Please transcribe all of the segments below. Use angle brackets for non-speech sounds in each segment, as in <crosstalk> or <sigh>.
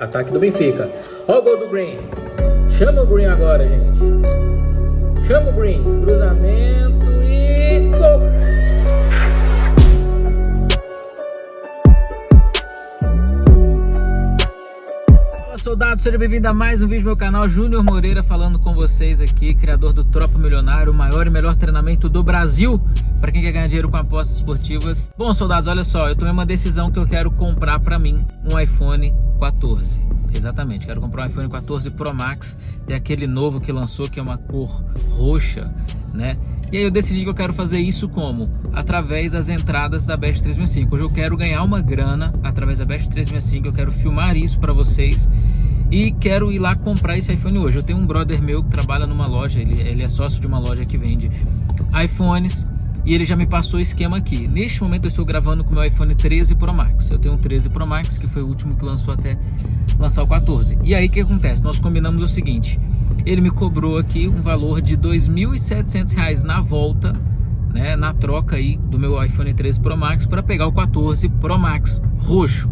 Ataque do Benfica. Ó o gol do Green. Chama o Green agora, gente. Chama o Green. Cruzamento e gol. Fala soldados, seja bem-vindo a mais um vídeo do meu canal. Júnior Moreira falando com vocês aqui, criador do Tropa Milionário, o maior e melhor treinamento do Brasil para quem quer ganhar dinheiro com apostas esportivas. Bom, soldados, olha só, eu tomei uma decisão que eu quero comprar para mim um iPhone 14. Exatamente, quero comprar um iPhone 14 Pro Max, tem aquele novo que lançou que é uma cor roxa, né? E aí eu decidi que eu quero fazer isso como? Através das entradas da Best 365. Hoje eu quero ganhar uma grana através da Best 365, eu quero filmar isso para vocês e quero ir lá comprar esse iPhone hoje. Eu tenho um brother meu que trabalha numa loja, ele, ele é sócio de uma loja que vende iPhones e ele já me passou o esquema aqui. Neste momento eu estou gravando com o meu iPhone 13 Pro Max. Eu tenho um 13 Pro Max, que foi o último que lançou até lançar o 14. E aí o que acontece? Nós combinamos o seguinte, ele me cobrou aqui um valor de R$ 2.700 na volta, né, na troca aí do meu iPhone 13 Pro Max para pegar o 14 Pro Max roxo.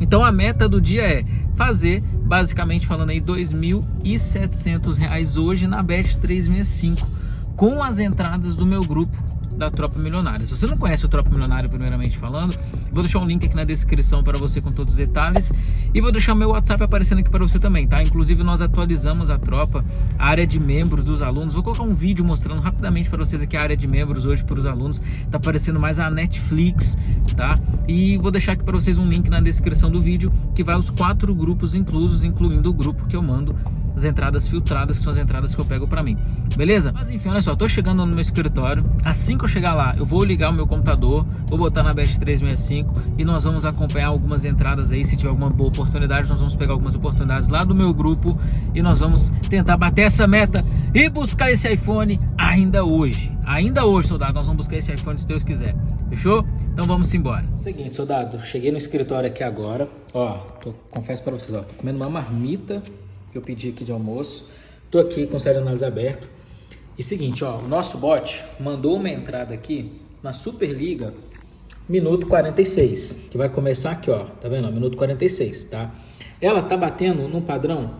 Então a meta do dia é fazer, basicamente falando aí, R$ 2.700 hoje na Best 365 com as entradas do meu grupo da Tropa Milionária. Se você não conhece o Tropa Milionária, primeiramente falando, vou deixar um link aqui na descrição para você com todos os detalhes e vou deixar meu WhatsApp aparecendo aqui para você também, tá? Inclusive nós atualizamos a tropa, a área de membros dos alunos. Vou colocar um vídeo mostrando rapidamente para vocês aqui a área de membros hoje para os alunos. Tá aparecendo mais a Netflix, tá? E vou deixar aqui para vocês um link na descrição do vídeo que vai os quatro grupos inclusos, incluindo o grupo que eu mando as entradas filtradas, que são as entradas que eu pego para mim. Beleza? Mas enfim, olha só, tô chegando no meu escritório. Assim que eu chegar lá, eu vou ligar o meu computador, vou botar na Best 365 e nós vamos acompanhar algumas entradas aí. Se tiver alguma boa oportunidade, nós vamos pegar algumas oportunidades lá do meu grupo e nós vamos tentar bater essa meta e buscar esse iPhone ainda hoje. Ainda hoje, soldado, nós vamos buscar esse iPhone se Deus quiser. Fechou? Então vamos embora. Seguinte, soldado, cheguei no escritório aqui agora. Ó, tô, confesso para vocês, ó, tô comendo uma marmita que eu pedi aqui de almoço. Tô aqui com o série de análise aberto. E seguinte, ó, o nosso bot mandou uma entrada aqui na Superliga minuto 46, que vai começar aqui, ó, tá vendo? Minuto 46, tá? Ela tá batendo num padrão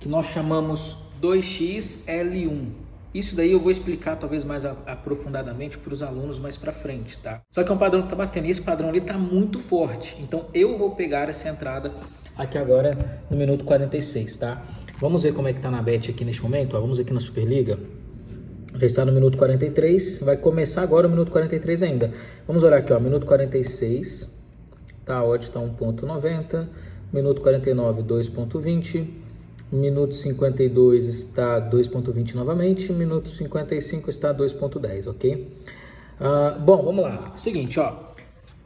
que nós chamamos 2xL1. Isso daí eu vou explicar talvez mais aprofundadamente para os alunos mais para frente, tá? Só que é um padrão que tá batendo, e esse padrão ali tá muito forte. Então eu vou pegar essa entrada aqui agora no minuto 46, tá? Vamos ver como é que tá na bet aqui neste momento, ó. Vamos aqui na Superliga. Já está no minuto 43, vai começar agora o minuto 43 ainda. Vamos olhar aqui, ó, minuto 46, tá, a odd tá 1.90, minuto 49, 2.20, minuto 52 está 2.20 novamente, minuto 55 está 2.10, ok? Uh, bom, vamos lá. Seguinte, ó,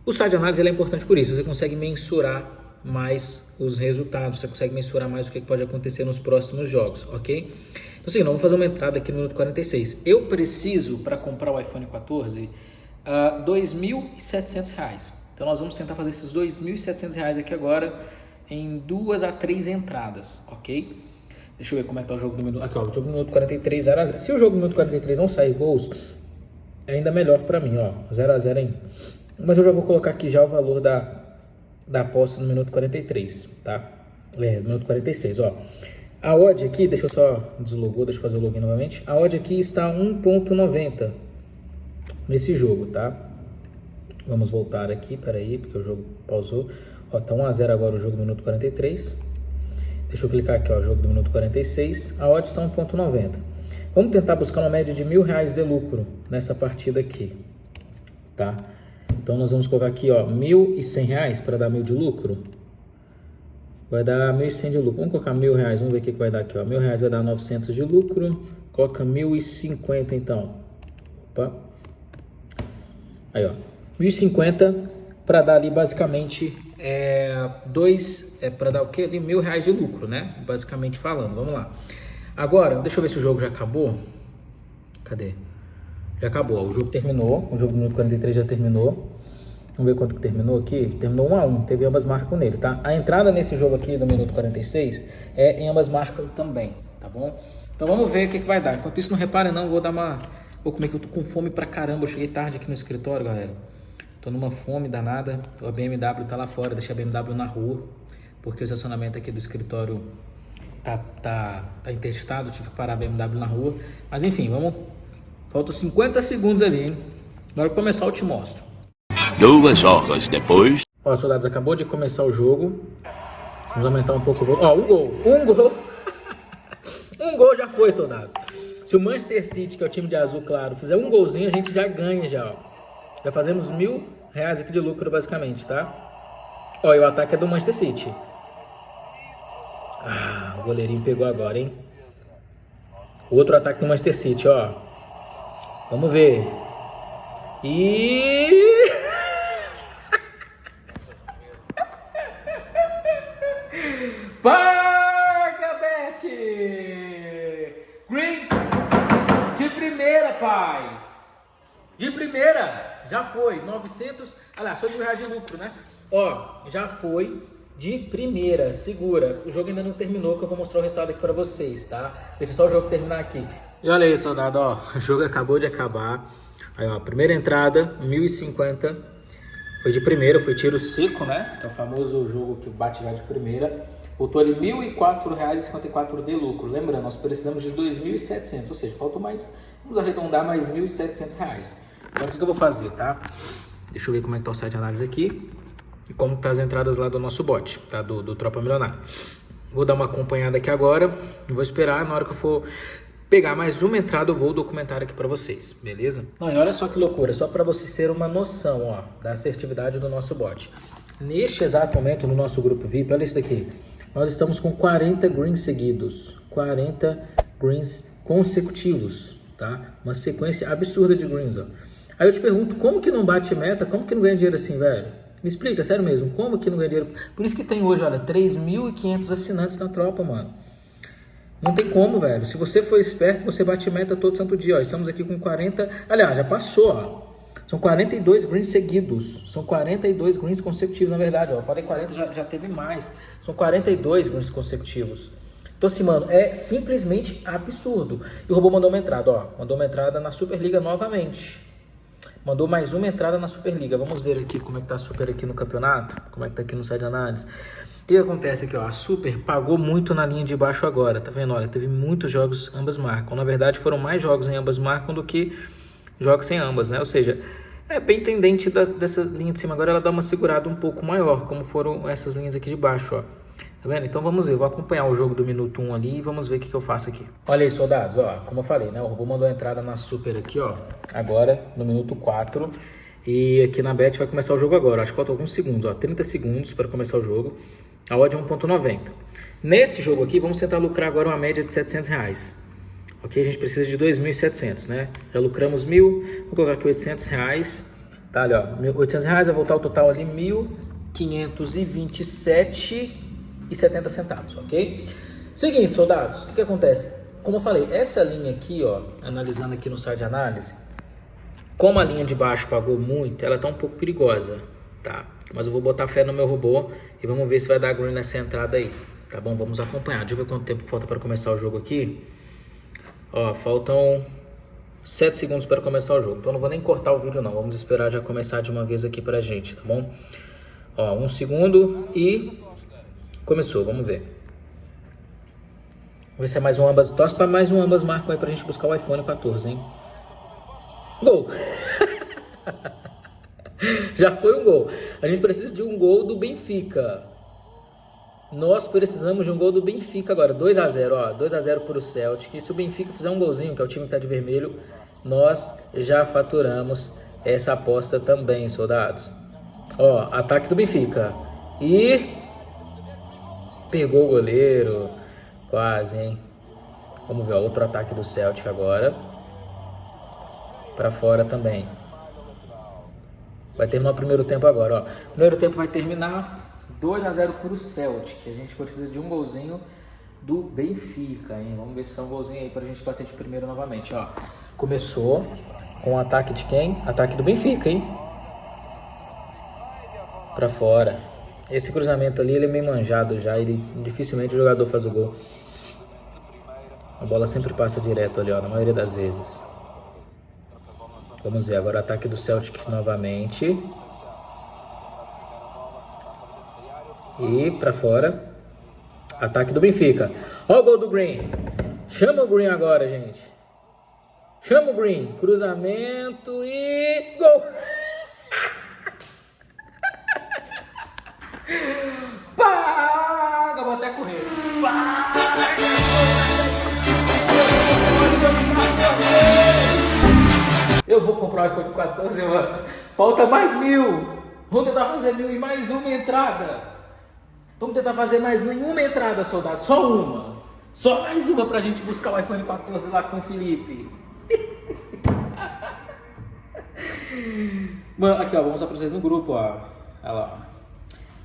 o site de análise é importante por isso, você consegue mensurar mais os resultados, você consegue mensurar mais o que pode acontecer nos próximos jogos, ok? Então, assim, vamos fazer uma entrada aqui no minuto 46. Eu preciso, para comprar o iPhone 14, uh, R$ 2.700. Então, nós vamos tentar fazer esses R$ 2.700 aqui agora em duas a três entradas, ok? Deixa eu ver como é que tá o jogo do minuto. Aqui, ó, o jogo do minuto 43, 0 a 0. Se o jogo do minuto 43 não sair gols, é ainda melhor para mim, ó, 0 a 0 ainda. Mas eu já vou colocar aqui já o valor da da aposta no minuto 43, tá? É, minuto 46, ó. A odd aqui, deixa eu só deslogou, deixa eu fazer o login novamente. A odd aqui está 1.90 nesse jogo, tá? Vamos voltar aqui, peraí, porque o jogo pausou. Ó, tá 1x0 agora o jogo do minuto 43. Deixa eu clicar aqui, ó, jogo do minuto 46. A odd está 1.90. Vamos tentar buscar uma média de mil reais de lucro nessa partida aqui, tá? Então nós vamos colocar aqui, ó, R$ 1.100 para dar mil de lucro. Vai dar 1.100 de lucro. Vamos colocar mil reais, vamos ver o que, que vai dar aqui, ó. Mil reais vai dar 900 de lucro. Coloca 1.050 então. Opa. Aí, ó. 1.050 para dar ali basicamente é, dois, é para dar o que ali? Mil reais de lucro, né? Basicamente falando. Vamos lá. Agora, deixa eu ver se o jogo já acabou. Cadê? Já acabou, o jogo terminou, o jogo do minuto 43 já terminou. Vamos ver quanto que terminou aqui. Terminou 1 a 1 teve ambas marcam nele, tá? A entrada nesse jogo aqui do minuto 46 é em ambas marcam também, tá bom? Então vamos ver o que, que vai dar. Enquanto isso, não repare não, vou dar uma... Vou comer que eu tô com fome pra caramba. Eu cheguei tarde aqui no escritório, galera. Tô numa fome danada. A BMW tá lá fora, deixei a BMW na rua. porque o estacionamento aqui do escritório tá, tá, tá interditado, tive que parar a BMW na rua. Mas enfim, vamos... Faltam 50 segundos ali, hein? Na hora que começar eu te mostro. Duas horas depois... Ó, soldados, acabou de começar o jogo. Vamos aumentar um pouco o volume. Ó, um gol, um gol. <laughs> um gol já foi, soldados. Se o Manchester City, que é o time de azul claro, fizer um golzinho, a gente já ganha já, ó. Já fazemos mil reais aqui de lucro, basicamente, tá? Ó, e o ataque é do Manchester City. Ah, o goleirinho pegou agora, hein? Outro ataque do Manchester City, ó. Vamos ver. E... <laughs> Paga, Bet! Green de primeira, pai! De primeira! Já foi. 900... Olha só mil reais de lucro, né? Ó, já foi de primeira, segura. O jogo ainda não terminou, que eu vou mostrar o resultado aqui pra vocês, tá? Deixa só o jogo terminar aqui. E olha aí, soldado, ó, o jogo acabou de acabar. Aí, ó, primeira entrada, 1050. Foi de primeira, foi tiro seco, né? Que é o famoso jogo que bate já de primeira. Botou ali R$ 1.004,54 de lucro. Lembrando, nós precisamos de 2.700, ou seja, faltou mais, vamos arredondar mais R$ 1.700. Então, o que, eu vou fazer, tá? Deixa eu ver como é que tá o site de análise aqui e como tá as entradas lá do nosso bot, tá? Do, do Tropa Milionário. Vou dar uma acompanhada aqui agora vou esperar na hora que eu for pegar mais uma entrada, eu vou documentar aqui para vocês, beleza? Não, e olha só que loucura, só para vocês terem uma noção, ó, da assertividade do nosso bot. Neste exato momento, no nosso grupo VIP, olha isso daqui, nós estamos com 40 greens seguidos, 40 greens consecutivos, tá? Uma sequência absurda de greens, ó. Aí eu te pergunto, como que não bate meta, como que não ganha dinheiro assim, velho? Me explica, sério mesmo, como que não ganha dinheiro? Por isso que tem hoje, olha, 3.500 assinantes na tropa, mano. Não tem como, velho. Se você for esperto, você bate meta todo santo dia, ó. Estamos aqui com 40... Aliás, já passou, ó. São 42 greens seguidos. São 42 greens consecutivos, na verdade, ó. Falei 40, já, já teve mais. São 42 greens consecutivos. Então, assim, mano, é simplesmente absurdo. E o robô mandou uma entrada, ó. Mandou uma entrada na Superliga novamente. Mandou mais uma entrada na Superliga. Vamos ver aqui como é que tá a Super aqui no campeonato. Como é que tá aqui no site de análise. O que acontece aqui, ó? A Super pagou muito na linha de baixo agora, tá vendo? Olha, teve muitos jogos ambas marcam. Na verdade, foram mais jogos em ambas marcam do que jogos sem ambas, né? Ou seja, é bem tendente da, dessa linha de cima. Agora ela dá uma segurada um pouco maior, como foram essas linhas aqui de baixo, ó. Tá vendo? Então vamos ver, vou acompanhar o jogo do minuto 1 ali e vamos ver o que, que eu faço aqui. Olha aí, soldados, ó, como eu falei, né? O robô mandou a entrada na super aqui, ó, agora no minuto 4. E aqui na bet vai começar o jogo agora, acho que falta alguns segundos, ó, 30 segundos para começar o jogo. A odd é 1.90. Nesse jogo aqui, vamos tentar lucrar agora uma média de 700 reais. Ok, a gente precisa de 2.700, né? Já lucramos 1.000, vou colocar aqui 800 reais. Tá ali, ó, 800 reais, vai voltar o total ali 1.527 e 70 centavos, ok? Seguinte, soldados, o que acontece? Como eu falei, essa linha aqui, ó, analisando aqui no site de análise, como a linha de baixo pagou muito, ela tá um pouco perigosa, tá? Mas eu vou botar fé no meu robô e vamos ver se vai dar green nessa entrada aí, tá bom? Vamos acompanhar. Deixa eu ver quanto tempo falta para começar o jogo aqui. Ó, faltam 7 segundos para começar o jogo, então não vou nem cortar o vídeo não. Vamos esperar já começar de uma vez aqui pra gente, tá bom? Ó, um segundo e Começou, vamos ver. Vamos ver se é mais um ambas. Torce para mais um ambas marcam aí pra gente buscar o iPhone 14, hein? Gol! <laughs> Já foi um gol. A gente precisa de um gol do Benfica. Nós precisamos de um gol do Benfica agora. 2 a 0 ó. 2 a 0 para o Celtic. E se o Benfica fizer um golzinho, que é o time que está de vermelho, nós já faturamos essa aposta também, soldados. Ó, ataque do Benfica. E Pegou o goleiro. Quase, hein? Vamos ver, ó, outro ataque do Celtic agora. Pra fora também. Vai terminar o primeiro tempo agora, ó. Primeiro tempo vai terminar 2 a 0 pro Celtic. A gente precisa de um golzinho do Benfica, hein? Vamos ver se são um golzinho aí pra gente bater de primeiro novamente, ó. Começou com o ataque de quem? Ataque do Benfica, hein? Pra fora. Esse cruzamento ali, ele é meio manjado já, ele dificilmente o jogador faz o gol. A bola sempre passa direto ali, ó, na maioria das vezes. Vamos ver agora ataque do Celtic novamente. E pra fora. Ataque do Benfica. Ó o gol do Green. Chama o Green agora, gente. Chama o Green. Cruzamento e gol. <laughs> Paga, vou até correr. Eu vou comprar o iPhone 14, mano. Falta mais mil. Vamos tentar fazer mil e mais uma entrada. Vamos tentar fazer mais mil em uma entrada, soldado. Só uma. Só mais uma pra gente buscar o iPhone 14 lá com o Felipe. <laughs> Mano, aqui ó, vou mostrar pra vocês no grupo, ó. Olha lá.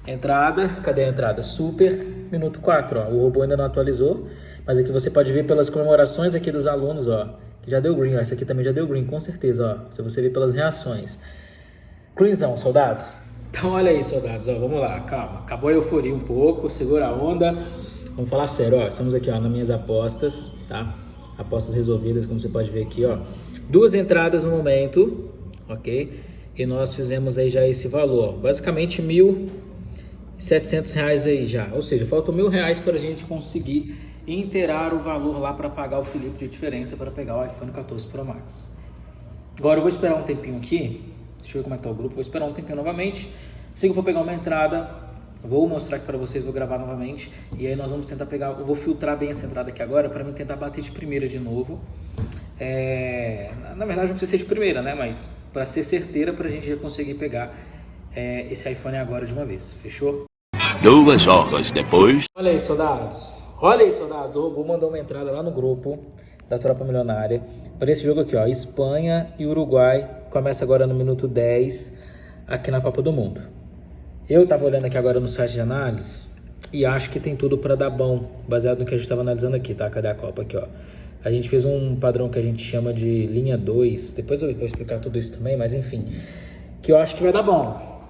Entrada, cadê a entrada? Super, minuto 4, ó. O robô ainda não atualizou, mas aqui você pode ver pelas comemorações aqui dos alunos, ó. Que já deu green, ó. Esse aqui também já deu green, com certeza, ó. Se você ver pelas reações. Greenzão, soldados. Então olha aí, soldados, ó. Vamos lá, calma. Acabou a euforia um pouco, segura a onda. Vamos falar sério, ó. Estamos aqui, ó, nas minhas apostas, tá? Apostas resolvidas, como você pode ver aqui, ó. Duas entradas no momento, ok? E nós fizemos aí já esse valor, ó. Basicamente mil 700 reais aí já. Ou seja, faltam mil reais para a gente conseguir inteirar o valor lá para pagar o Felipe de diferença para pegar o iPhone 14 Pro Max. Agora eu vou esperar um tempinho aqui. Deixa eu ver como é que tá o grupo. Vou esperar um tempinho novamente. Se eu for pegar uma entrada, vou mostrar aqui para vocês, vou gravar novamente. E aí nós vamos tentar pegar, eu vou filtrar bem essa entrada aqui agora para mim tentar bater de primeira de novo. É, na verdade não precisa ser de primeira, né? Mas para ser certeira para a gente já conseguir pegar é, esse iPhone agora de uma vez. Fechou? Duas horas depois. Olha aí, soldados. Olha aí, soldados. O robô mandou uma entrada lá no grupo da Tropa Milionária para esse jogo aqui, ó. Espanha e Uruguai. Começa agora no minuto 10 aqui na Copa do Mundo. Eu tava olhando aqui agora no site de análise e acho que tem tudo para dar bom, baseado no que a gente estava analisando aqui, tá? Cadê a Copa aqui, ó? A gente fez um padrão que a gente chama de linha 2. Depois eu vou explicar tudo isso também, mas enfim. Que eu acho que vai dar bom.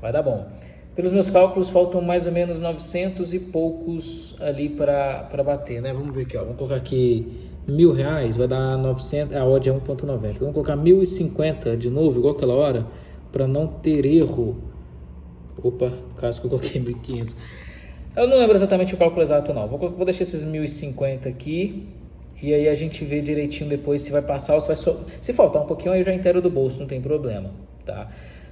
Vai dar bom. Pelos meus cálculos, faltam mais ou menos 900 e poucos ali para bater, né? Vamos ver aqui, ó. Vamos colocar aqui mil reais, vai dar 900, a odd é 1.90. Vamos colocar 1.050 de novo, igual aquela hora, para não ter erro. Opa, caso que eu coloquei 1.500. Eu não lembro exatamente o cálculo exato não. Vou, vou deixar esses 1.050 aqui. E aí a gente vê direitinho depois se vai passar ou se vai... So... Se faltar um pouquinho, aí eu já inteiro do bolso, não tem problema, tá?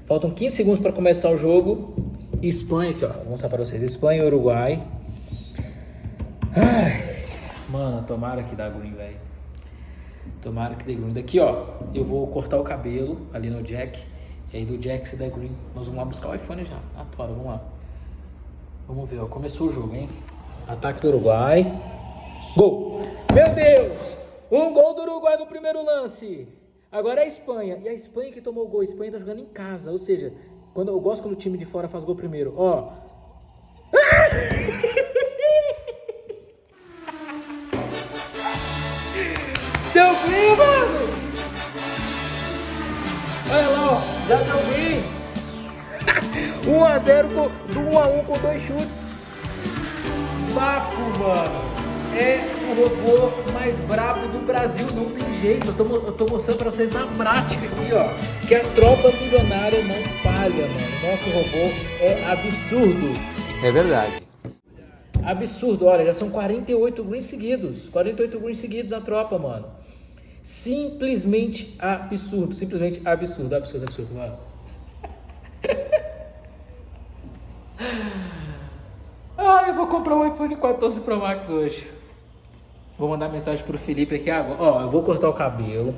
Faltam 15 segundos para começar o jogo. Espanha aqui, ó. Vou mostrar para vocês. Espanha e Uruguai. Ai, mano, tomara que dá green, velho. Tomara que dê green. Daqui, ó, eu vou cortar o cabelo ali no jack. E aí do jack se der green, nós vamos lá buscar o iPhone já. Na tora, vamos lá. Vamos ver, ó. Começou o jogo, hein? Ataque do Uruguai. Gol! Meu Deus! Um gol do Uruguai no primeiro lance. Agora é a Espanha. E a Espanha que tomou o gol. A Espanha tá jogando em casa. Ou seja, quando, eu gosto quando o time de fora faz gol primeiro. Ó. <laughs> Deu green, mano! Olha lá, ó. Já deu green. <laughs> 1x0 com, do 1x1 com dois chutes. Papo, mano é o robô mais brabo do Brasil, não tem jeito. Eu tô, eu tô mostrando pra vocês na prática aqui, ó, que a tropa milionária não falha, mano. Nosso robô é absurdo. É verdade. Absurdo, olha, já são 48 greens seguidos. 48 greens seguidos na tropa, mano. Simplesmente absurdo, simplesmente absurdo, absurdo, absurdo, mano. <laughs> Ah, eu vou comprar um iPhone 14 Pro Max hoje. Vou mandar mensagem pro Felipe aqui agora. Ó, eu vou cortar o cabelo.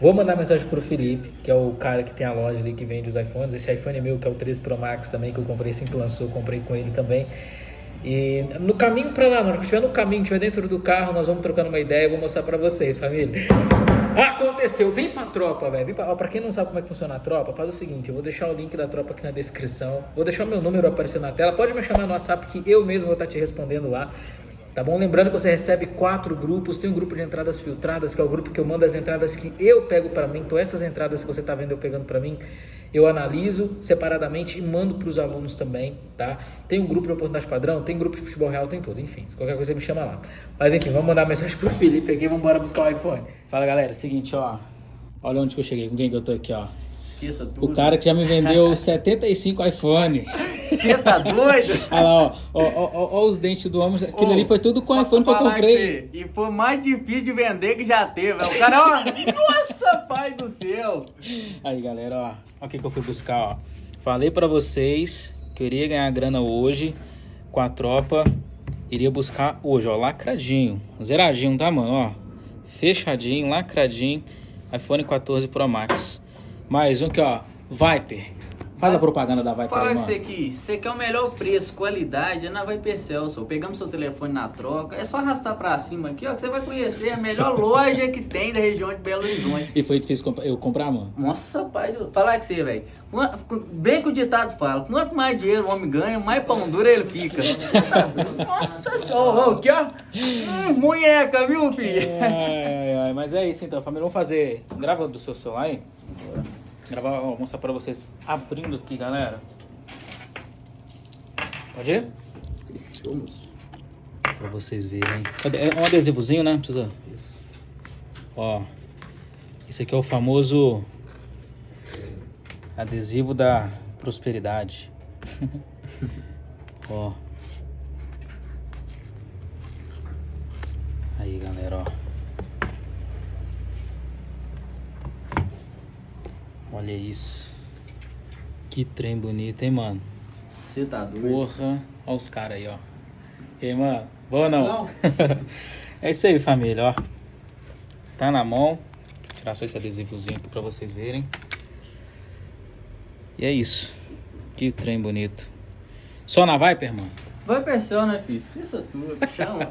Vou mandar mensagem pro Felipe, que é o cara que tem a loja ali que vende os iPhones. Esse iPhone é meu, que é o 13 Pro Max também, que eu comprei assim que lançou, comprei com ele também. E no caminho para lá, na hora que estiver no caminho, estiver dentro do carro, nós vamos trocando uma ideia, eu vou mostrar para vocês, família. Aconteceu, vem pra tropa, velho. Pra... pra quem não sabe como é que funciona a tropa, faz o seguinte: eu vou deixar o link da tropa aqui na descrição. Vou deixar o meu número aparecendo na tela. Pode me chamar no WhatsApp que eu mesmo vou estar te respondendo lá. Tá bom? Lembrando que você recebe quatro grupos, tem um grupo de entradas filtradas, que é o grupo que eu mando as entradas que eu pego para mim. Então essas entradas que você tá vendo eu pegando para mim, eu analiso separadamente e mando para os alunos também, tá? Tem um grupo de oportunidade padrão, tem grupo de futebol real, tem tudo, enfim. Qualquer coisa me chama lá. Mas enfim, vamos mandar mensagem pro <laughs> Felipe aqui, vamos embora buscar o iPhone. Fala galera, seguinte, ó. Olha onde que eu cheguei, com quem que eu tô aqui, ó. Esqueça tudo. O cara que já me vendeu <laughs> 75 iPhone. Você tá doido? Olha lá, ó. Ó, ó, ó, ó os dentes do homem. Aquilo Ô, ali foi tudo com o iPhone que eu comprei. que E foi mais difícil de vender que já teve. velho. O cara, ó, nossa, pai do céu. Aí, galera, ó. Olha o que, que eu fui buscar, ó. Falei pra vocês que eu iria ganhar grana hoje com a tropa. Iria buscar hoje, ó. Lacradinho. Zeradinho, tá, mano? Ó. Fechadinho, lacradinho. iPhone 14 Pro Max. Mais um que, ó. Viper. Faz a propaganda da Viper Falar aí, com você aqui, você quer o melhor preço, qualidade, é na Vai Celso. Pegamos seu telefone na troca, é só arrastar pra cima aqui, ó, que você vai conhecer a melhor loja que tem da região de Belo Horizonte. E foi difícil eu comprar, mano? Nossa, pai, do- falar com você, velho. Bem que o ditado fala, quanto mais dinheiro o homem ganha, mais pão duro ele fica. Nossa senhora, ó, aqui, ó. Hum, munheca, viu, filho? Ai, ai, mas é isso então, família. Vamos fazer. Grava do seu celular aí. Gravar, vou mostrar pra vocês abrindo aqui, galera. Pode ir? Pra vocês verem. É um adesivozinho, né? Precisa. Ó. Esse aqui é o famoso adesivo da prosperidade. <laughs> ó. Aí, galera, ó. Olha isso. Que trem bonito, hein, mano? Você tá doido? Porra. Olha os caras aí, ó. E aí, mano? Boa ou não? Não. <laughs> é isso aí, família, ó. Tá na mão. Vou tirar só esse adesivozinho aqui pra vocês verem. E é isso. Que trem bonito. Só na Viper, mano? Vai pensar, né, filho? Esqueça tudo, chama.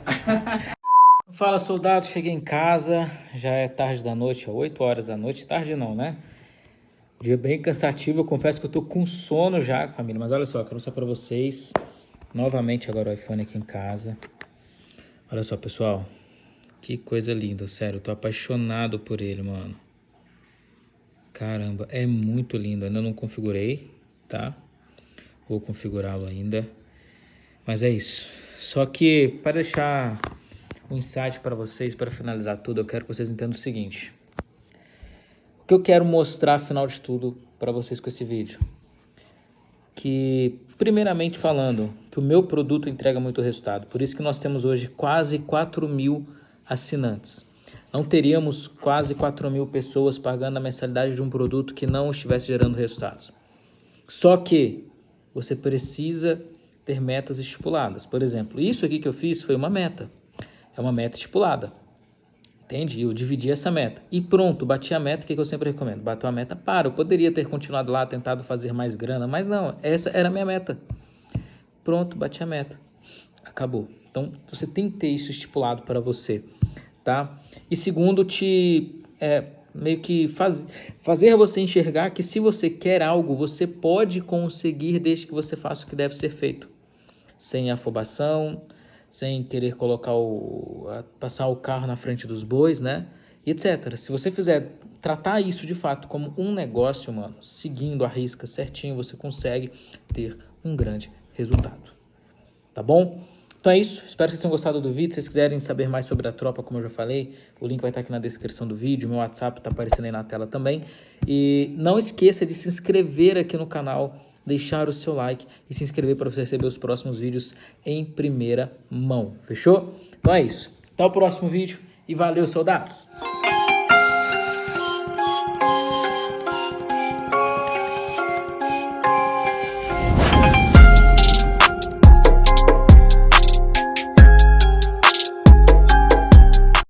<laughs> Fala soldado, cheguei em casa, já é tarde da noite, é 8 horas da noite, tarde não, né? Dia bem cansativo, eu confesso que eu tô com sono já, família, mas olha só, quero mostrar pra vocês, novamente agora o iPhone aqui em casa. Olha só, pessoal, que coisa linda, sério, eu tô apaixonado por ele, mano. Caramba, é muito lindo, ainda não configurei, tá? Vou configurá-lo ainda. Mas é isso. Só que para deixar um insight para vocês, para finalizar tudo, eu quero que vocês entendam o seguinte. Que eu quero mostrar, afinal de tudo, para vocês com esse vídeo? Que, primeiramente falando, que o meu produto entrega muito resultado. Por isso que nós temos hoje quase 4 mil assinantes. Não teríamos quase 4 mil pessoas pagando a mensalidade de um produto que não estivesse gerando resultados. Só que você precisa ter metas estipuladas. Por exemplo, isso aqui que eu fiz foi uma meta. É uma meta estipulada. Entende? Eu dividi essa meta. E pronto, bati a meta, o que que eu sempre recomendo? Bateu a meta, para. Eu poderia ter continuado lá, tentado fazer mais grana, mas não, essa era a minha meta. Pronto, bati a meta. Acabou. Então, você tem que ter isso estipulado para você, tá? E segundo, te é, meio que faz, fazer você enxergar que se você quer algo, você pode conseguir desde que você faça o que deve ser feito. Sem afobação, sem querer colocar o passar o carro na frente dos bois, né? E etc. Se você fizer tratar isso de fato como um negócio, mano, seguindo a risca certinho, você consegue ter um grande resultado. Tá bom? Então é isso. Espero que vocês tenham gostado do vídeo. Se vocês quiserem saber mais sobre a tropa, como eu já falei, o link vai estar aqui na descrição do vídeo. Meu WhatsApp está aparecendo aí na tela também. E não esqueça de se inscrever aqui no canal, deixar o seu like e se inscrever para você receber os próximos vídeos em primeira mão. Fechou? Então é isso. Até o próximo vídeo e valeu, soldados!